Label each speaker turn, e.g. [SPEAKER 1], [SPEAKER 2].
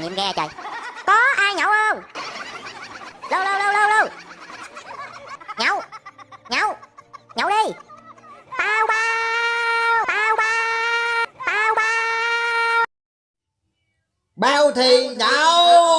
[SPEAKER 1] nghiệm ghe trời. Có ai nhậu không? Lâu lâu lâu lâu lâu Nhậu Nhậu Nhậu đi. Tao bao Tao bao Tao bao.
[SPEAKER 2] Bao thì nhậu.